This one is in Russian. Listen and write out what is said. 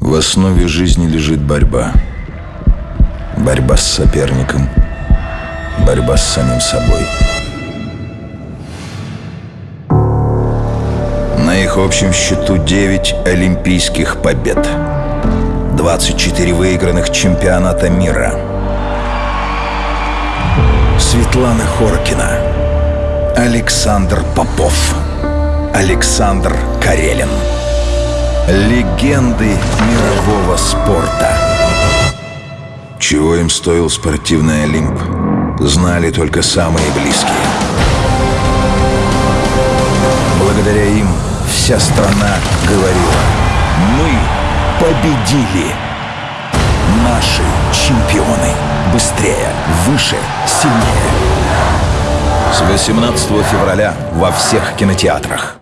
В основе жизни лежит борьба. Борьба с соперником. Борьба с самим собой. На их общем счету 9 олимпийских побед. 24 выигранных чемпионата мира. Светлана Хоркина. Александр Попов. Александр Карелин. Легенды мирового спорта. Чего им стоил спортивный Олимп, знали только самые близкие. Благодаря им вся страна говорила «Мы победили!» Наши чемпионы. Быстрее, выше, сильнее. С 18 февраля во всех кинотеатрах.